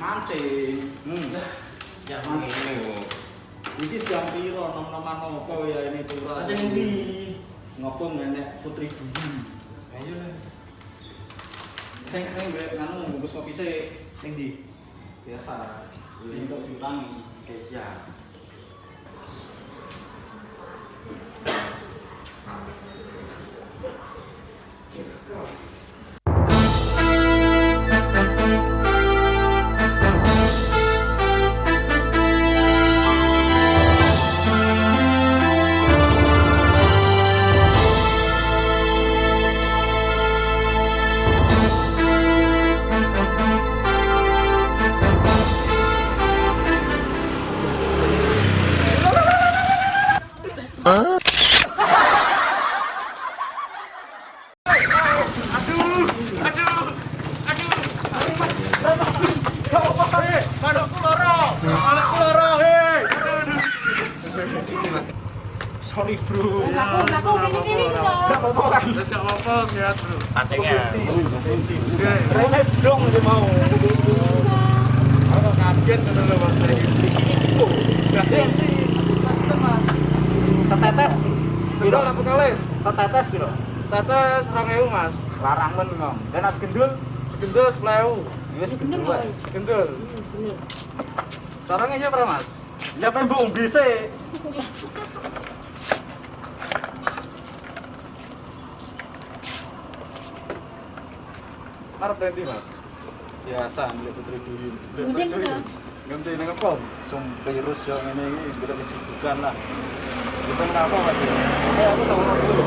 mancing. Hmm. Ya ngene. Iki jam piro nom-noman apa ya ini turun. Aja ngendi? Ngopo nenek Putri Budi. Ayo lah. Sing sing mbek nganu bungkus kopi sik. Sing. Biasa. Sing kok diutangi. Oke, ya. Sorry bro. Aku, aku, ini, ini, ini, Gak apa-apa kan. Apa-apa, sehat, Bro. Pancingnya. Rene dong dia mau. Aku kaget Mas. Setetes. Piro laku kali? Setetes? Status 2000, Mas. Larang men ngom. Dan as gendul Segendul 10.000. wis Bener gendul. Caranya aja berapa, Mas? Ya. Arep berhenti, Mas. Biasa milik Putri Duyun. Mungkin sudah. Ganti ning apa? Sum virus yo ngene iki kita kesibukan lah. Kita kenapa Mas? Eh aku tahu dulu.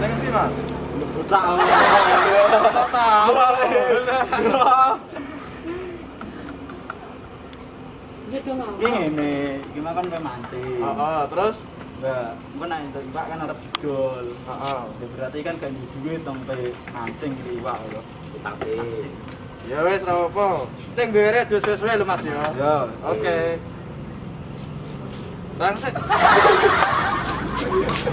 Nang endi, Mas? Budak. tahu. Iki ngomong. ngene, iki mah kan kowe mancing. Heeh, terus Engko nek entuk iwak kan arep didol. heeh. Ya berarti kan gak duwe duit pe mancing iki iwak lho. Utang sih. Ya wis ora apa. Penting bayarnya aja sesuai lho, Mas ya. Ya, Oke. Bangset. Tugas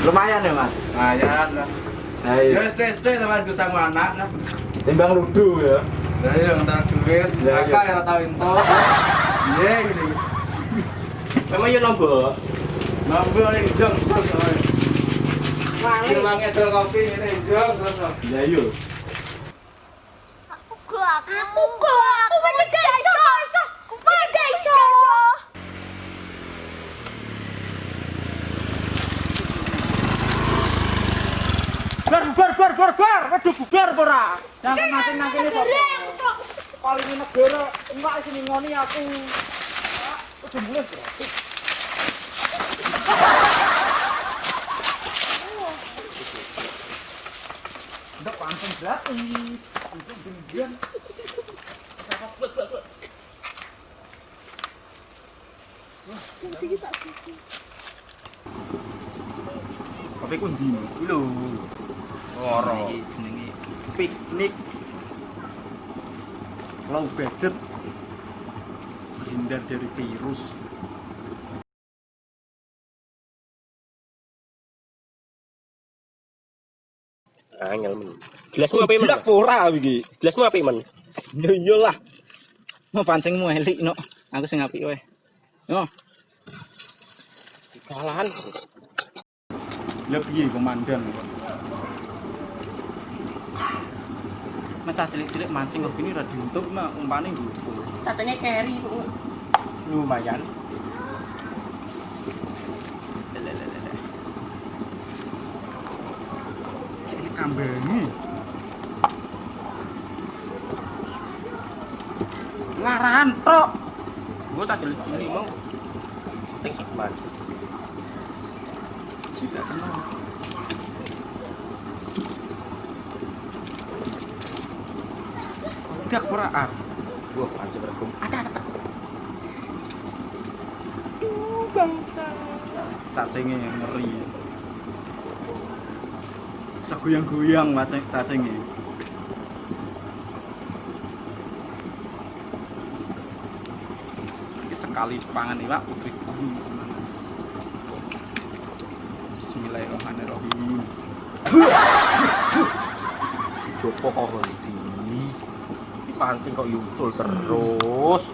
Lumayan ya, Mas. Lumayan lah. Nah, Ya, iya. stay, stay teman gue sama anak lah. Timbang ludu ya. Ya, ya, ntar duit. Ya, Kakak ya. yang tahu info. Iya, gini. Memang yo nombor. Ngambil nih, jeng. Terus, Wale. Kita ngedol kopi ini, jeng. Terus, Ya yo. Aku kok aku gak Bar bar bar bar bar. Waduh bubar ora? Jangan kene kok. Paling ini negara enggak sini ngoni aku. Udah mulai berarti. Udah langsung gratis. Itu kemudian Kopi kunci lho. Iki jenenge piknik. Low budget. Hindar dari virus. Angel men. Gelasmu apa men? Ora iki. Gelasmu apa men? Ya iyalah. Mau pancingmu elik no. Aku sing apik wae. No. Kalahan. Piye komandan kok. mencah cilik-cilik mancing kok gini radio YouTube mah umpane gitu. Katanya carry lumayan. Jadi kambangi. Ngarahan tok. Gua tak cilik-cilik mau. Tik banget. Sudah kenal. tidak meraan gua bukan berhukum ada ada Duh, bangsa. Cacingnya yang ngeri. Seguyang-guyang macam cacingnya ini sekali pangan ini lah, putri. Bismillahirrahmanirrahim. Jopo kok ngerti Pancing kok yuncul terus.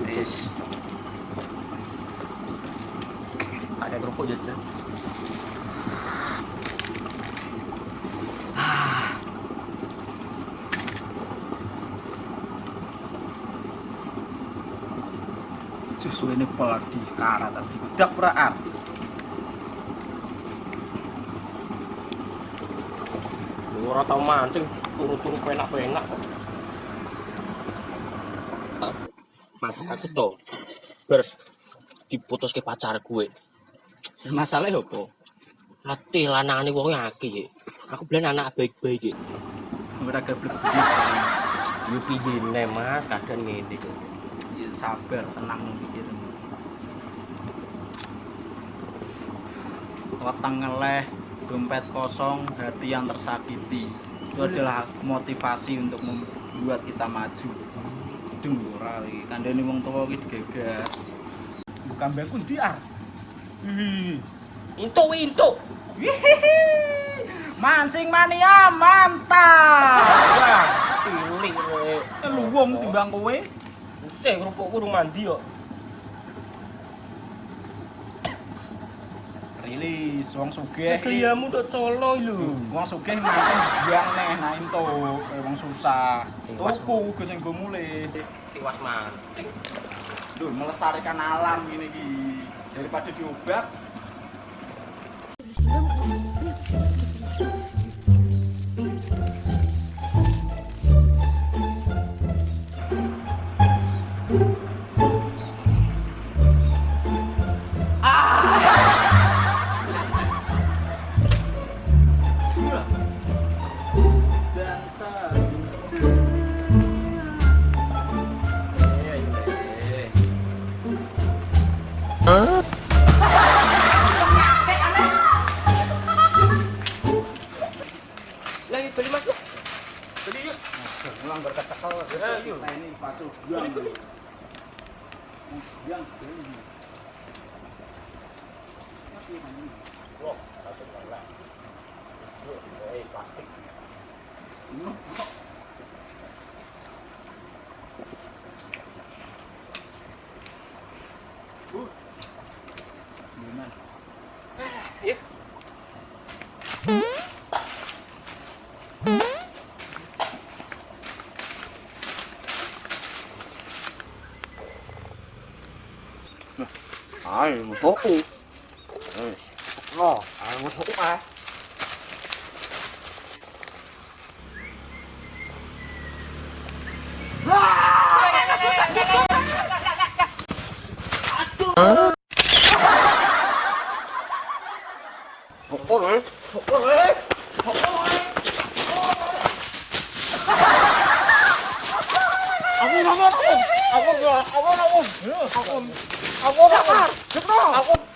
Wis. Ada kerupuk jajan. Susu ini pelak di karat tapi dak ora ar. Lu ora tau mancing, turu-turu penak-penak kok. Masalah aku to. Ber diputus ke pacar gue. Masalahnya apa? Latih lanangane wong akeh. Aku bilang anak baik-baik. Ora gablek. Yo piyene Mas, kadang ngene kok. Ya, sabar, tenang mikir. Weteng ngeleh, dompet kosong, hati yang tersakiti. Itu adalah motivasi untuk membuat kita maju. Dung ora iki, kandhane wong tuwa iki digagas. Bukan mbakku ndi ar. Ih, Intuk intuk. Mancing mania mantap. Wah, cilik rek. Lu wong timbang kowe. Sing kerupukku rumah mandi kok. Rilis wong sugih. Kliamu udah colo lho. Wong sugih mancing biang neh nah ento wong susah. Tuku gue sing go mulih. Tiwas mancing. Duh, melestarikan alam ini iki. Daripada diobat, Huh? Lagi beli mas tuh. Yuk. Ulang berketekal. Ini sepatu. Yang beli. Wah, satu lagi. Hei, plastik. 아이 무섭고 응. 어, 아 무섭고 아 됐다!